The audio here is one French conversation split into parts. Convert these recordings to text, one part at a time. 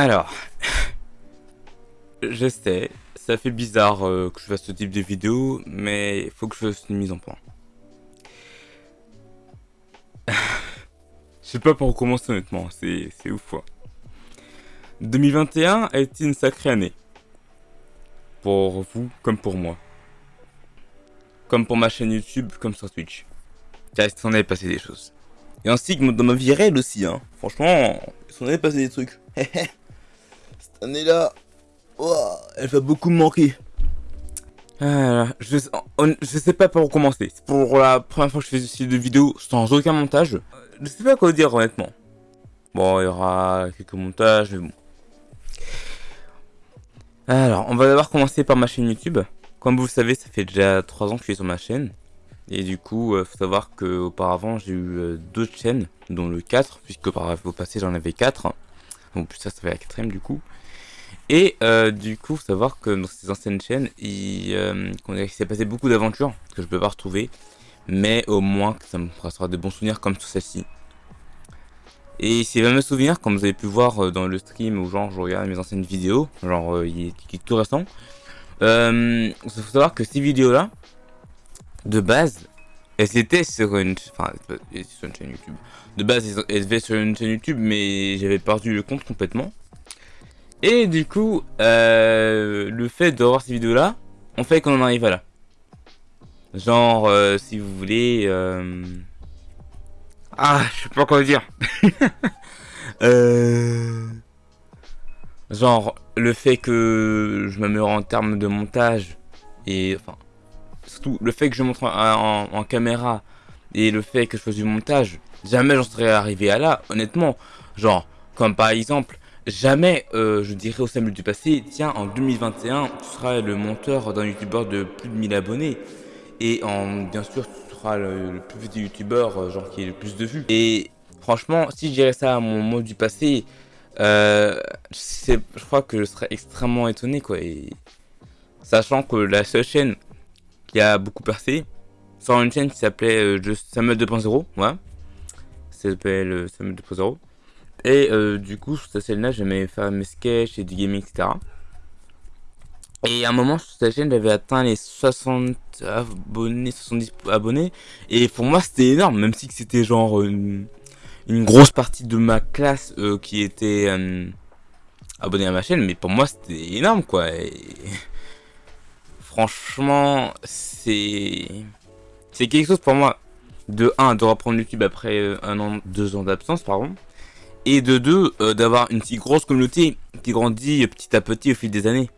Alors, je sais, ça fait bizarre euh, que je fasse ce type de vidéo, mais il faut que je fasse une mise en point. je sais pas où commencer honnêtement, c'est ouf quoi. 2021 a été une sacrée année. Pour vous comme pour moi. Comme pour ma chaîne YouTube, comme sur Twitch. Car il s'en est passé des choses. Et ainsi que dans ma vie réelle aussi, hein. Franchement, il s'en est passé des trucs. Cette année-là, elle va beaucoup me manquer. Ah, je, sais pas par où commencer. C'est pour la première fois que je fais ce style de vidéo sans aucun montage. Je sais pas quoi dire honnêtement. Bon, il y aura quelques montages, mais bon. Alors, on va d'abord commencer par ma chaîne YouTube. Comme vous le savez, ça fait déjà 3 ans que je suis sur ma chaîne. Et du coup, euh, faut savoir qu'auparavant, j'ai eu euh, chaînes, dont le 4, puisque par au passé, j'en avais 4. Donc ça, ça fait la quatrième du coup. Et euh, du coup, faut savoir que dans ces anciennes chaînes, il, s'est passé beaucoup d'aventures que je peux pas retrouver. Mais au moins, ça me fera de bons souvenirs comme tout celle-ci. Et ces fameux souvenirs, comme vous avez pu voir dans le stream ou genre je regarde mes anciennes vidéos, genre il, est, tout récent, il faut savoir que ces vidéos-là, de base, elles étaient sur une, enfin, sur une chaîne YouTube. De base, elles étaient sur une chaîne YouTube, mais j'avais perdu le compte complètement. Et du coup, euh, le fait de voir ces vidéos-là, on fait qu'on en arrive à là. Genre, euh, si vous voulez... Euh... Ah, je sais pas quoi dire. Genre, le fait que je m'améliore en termes de montage, et enfin, surtout le fait que je montre en, caméra et le fait que je fasse du montage, jamais j'en serais arrivé à là, honnêtement. Genre, comme par exemple, jamais euh, je dirais au Samuel du passé, tiens, en 2021, tu seras le monteur d'un youtubeur de plus de 1000 abonnés. Et en, bien sûr, tu seras le, plus petit youtubeur, euh, genre qui est le plus de vues. Et franchement, si je dirais ça à mon mot du passé, euh, je crois que je serais extrêmement étonné, quoi. Et sachant que la seule chaîne qui a beaucoup percé sur une chaîne qui s'appelait euh, Samuel 2.0, ouais. Ça s'appelle euh, Samuel 2.0. Et euh, du coup, sur cette chaîne-là, j'aimais faire mes sketchs et du gaming, etc. Et à un moment, sur cette chaîne, j'avais atteint les 60 abonnés, 70 abonnés. Et pour moi, c'était énorme, même si c'était genre une, grosse partie de ma classe qui était abonné à ma chaîne. Mais pour moi, c'était énorme, quoi. Et franchement, c'est c'est quelque chose pour moi. De 1, de reprendre YouTube après euh, un an, deux ans d'absence, pardon. Et de 2, euh, d'avoir une si grosse communauté qui grandit petit à petit au fil des années.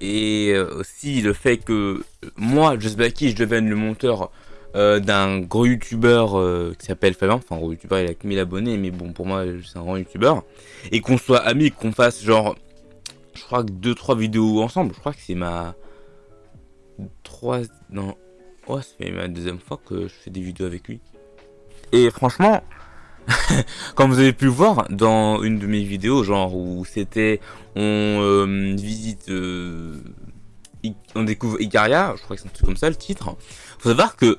Et euh, aussi le fait que moi, Just Blacky, je devienne le monteur d'un gros youtubeur qui s'appelle Fabien. Enfin, gros youtubeur, il a 1000 abonnés, mais bon, pour moi, c'est un grand youtubeur. Et qu'on soit amis, qu'on fasse genre, je crois que 2-3 vidéos ensemble. Je crois que c'est ma trois... Non. Oh, c'est ma deuxième fois que je fais des vidéos avec lui. Et franchement, comme vous avez pu voir dans une de mes vidéos, genre où c'était on euh, visite, euh, on découvre Igaria, je crois que c'est un truc comme ça le titre. Faut savoir que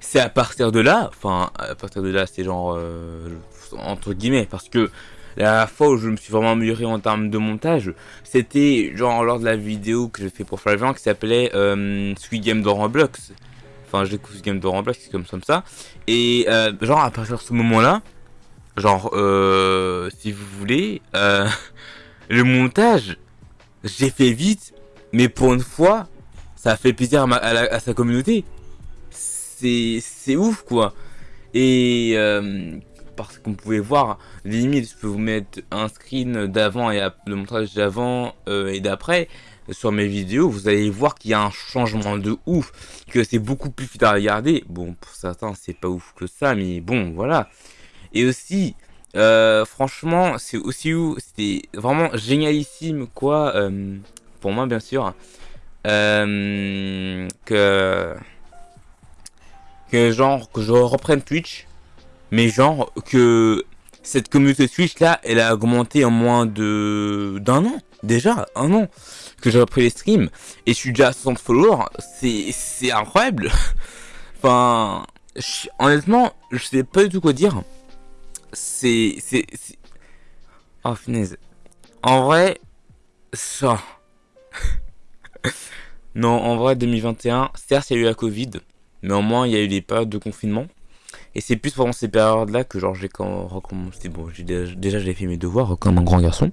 c'est à partir de là, enfin à partir de là c'est genre euh, entre guillemets parce que la fois où je me suis vraiment amélioré en termes de montage, c'était genre lors de la vidéo que j'ai fait pour Flavian qui s'appelait euh, Sweet Game de Roblox. Enfin, j'ai Sweet Game de Roblox, c'est comme, ça. Et euh, genre à partir de ce moment-là, genre, euh, si vous voulez, euh, le montage, j'ai fait vite, mais pour une fois, ça a fait plaisir à, à sa communauté. C'est ouf, quoi. Et euh, parce qu'on pouvait voir limite je peux vous mettre un screen d'avant et le montage d'avant euh, et d'après sur mes vidéos vous allez voir qu'il y a un changement de ouf que c'est beaucoup plus fluide à regarder. Bon pour certains c'est pas ouf que ça mais bon voilà. Et aussi euh, franchement c'est aussi où c'était vraiment génialissime quoi euh, pour moi bien sûr que que genre que je reprenne Twitch mais genre que cette communauté Twitch là, elle a augmenté en moins de d'un an, déjà, un an, que j'ai repris les streams, et je suis déjà à 60 followers, c'est incroyable. enfin, honnêtement, je sais pas du tout quoi dire. C'est... Oh, finesse. En vrai, ça. non, en vrai, 2021, certes, il y a eu la Covid, mais au moins, il y a eu des périodes de confinement. Et c'est plus pendant ces périodes-là que genre j'ai recommencé. Bon, déjà, déjà j'ai fait mes devoirs comme un grand garçon.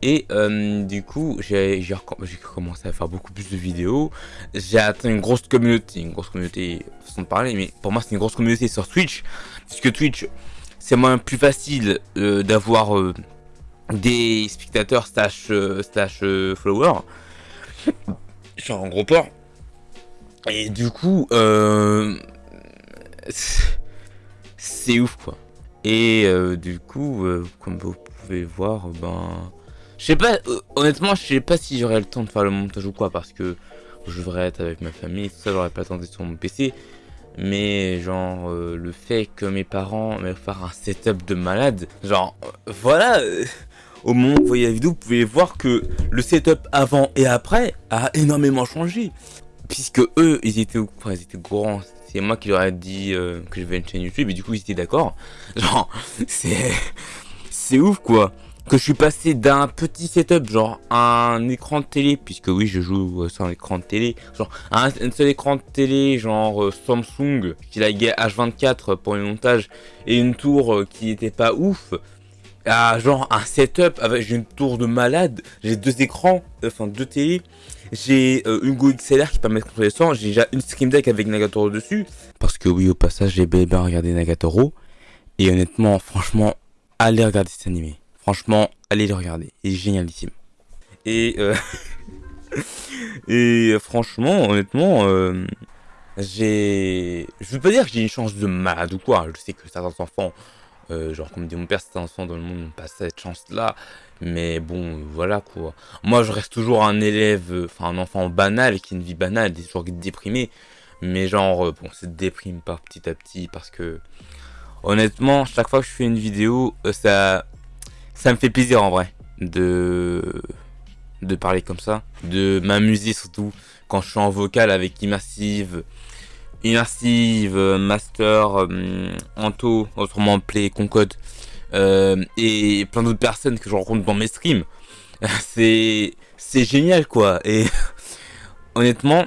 Et euh, du coup, j'ai commencé à faire beaucoup plus de vidéos. J'ai atteint une grosse communauté, une grosse communauté façon de parler, mais pour moi c'est une grosse communauté sur Twitch. Puisque Twitch, c'est moins plus facile euh, d'avoir euh, des spectateurs slash, slash followers. Suis en gros port. Et du coup, euh c'est ouf quoi. Et euh, du coup, euh, comme vous pouvez voir, ben, je sais pas, euh, honnêtement, je sais pas si j'aurai le temps de faire le montage ou quoi, parce que je devrais être avec ma famille, tout ça, j'aurais pas tenté sur mon PC. Mais genre, le fait que mes parents me faire un setup de malade, genre, voilà, au moment où vous voyez la vidéo, vous pouvez voir que le setup avant et après a énormément changé. Puisque eux, ils étaient, ils étaient grands, c'est moi qui leur ai dit euh, que je vais une chaîne YouTube et du coup ils étaient d'accord. Genre, c'est c'est ouf quoi. Que je suis passé d'un petit setup, genre un écran de télé, puisque oui je joue sur un écran de télé, genre un, seul écran de télé, genre euh, Samsung, qui la H24 pour le montage, et une tour euh, qui était pas ouf, à genre un setup avec une tour de malade, j'ai deux écrans, enfin deux télés, j'ai euh, une Go XLR qui permet de contrôler le son. J'ai déjà une Stream Deck avec Nagatoro dessus. Parce que oui, au passage, j'ai bien regardé Nagatoro. Et honnêtement, franchement, allez regarder cet animé. Franchement, allez le regarder. Il est génialissime. Et, euh, et franchement, honnêtement, euh, j'ai... Je veux pas dire que j'ai une chance de malade ou quoi. Je sais que certains enfants euh, genre, comme dit mon père, c'est un enfant dans le monde n'ont pas cette chance-là. Mais bon, voilà quoi. Moi, je reste toujours un élève, euh, enfin un enfant banal, qui a une vie banale, toujours déprimé. Mais genre, euh, bon, c'est déprime pas petit à petit parce que, honnêtement, chaque fois que je fais une vidéo, ça, ça me fait plaisir en vrai de, de parler comme ça, de m'amuser surtout quand je suis en vocal avec Immersive, Immersive, euh, Master, euh, Anto, autrement Play, Concode, euh, et plein d'autres personnes que je rencontre dans mes streams. c'est c'est génial quoi. Et honnêtement,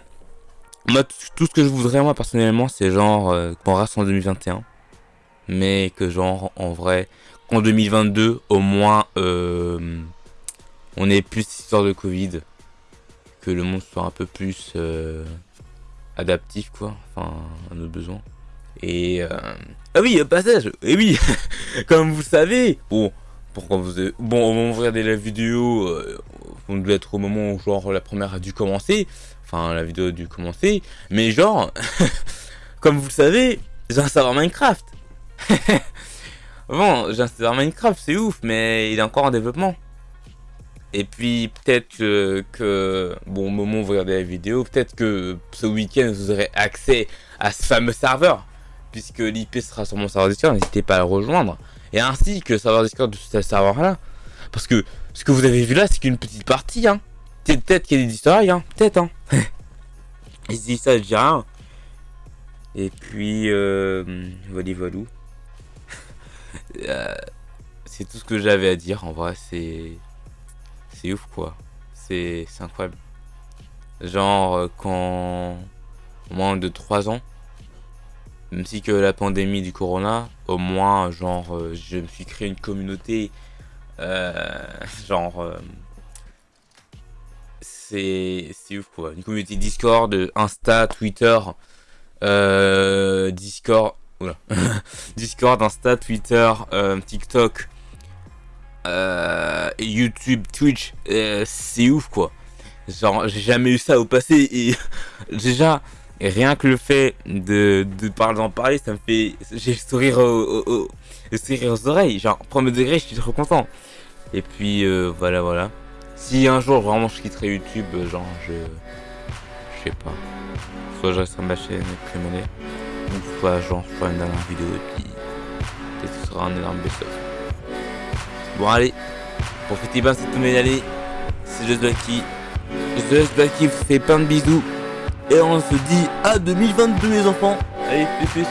moi tout ce que je voudrais moi personnellement, c'est genre qu'on reste en 2021, mais que genre en vrai qu'en 2022 au moins on ait plus d'histoire de Covid, que le monde soit un peu plus adaptif quoi, enfin à nos besoins. Et euh... ah oui, passage. Et oui, comme vous savez, bon, pourquoi vous bon, on va regarder la vidéo, euh, on devait être au moment où genre la première a dû commencer, enfin la vidéo a dû commencer, mais genre, comme vous savez, j'ai un serveur Minecraft. bon, j'ai un serveur Minecraft, c'est ouf, mais il est encore en développement. Et puis peut-être que, bon, au moment où vous regardez la vidéo, peut-être que ce week-end vous aurez accès à ce fameux serveur, puisque l'IP sera sur mon serveur Discord, n'hésitez pas à le rejoindre. Et ainsi que le serveur Discord de ce serveur-là. Parce que ce que vous avez vu là, c'est qu'une petite partie, hein. Peut-être qu'il y a des histoires, hein. Peut-être, hein. Et si ça, je dis rien. Et puis, euh, voilà, voilà. Euh, c'est tout ce que j'avais à dire, en vrai, c'est c'est ouf quoi. C'est incroyable. Genre euh, quand moins de 3 ans, même si que la pandémie du corona, au moins genre euh, je me suis créé une communauté euh, genre c'est ouf quoi. Une communauté Discord, Insta, Twitter, Discord, Discord, Insta, Twitter, TikTok, euh, YouTube, Twitch, euh, c'est ouf quoi. Genre, j'ai jamais eu ça au passé et déjà, rien que le fait de, de parler d'en parler, ça me fait. J'ai le sourire, sourire aux oreilles. Genre, premier degré, je suis trop content. Et puis, euh, voilà, voilà. Si un jour vraiment je quitterai YouTube, genre, je. Je sais pas. Soit je reste sur ma chaîne et ou soit genre je ferai une dernière vidéo et puis. Peut-être ce sera un énorme best Bon allez, profitez bien cette nouvelle année. C'est Just Blacky. Just Blacky vous fait plein de bisous. Et on se dit à 2022 les enfants. Allez, plus.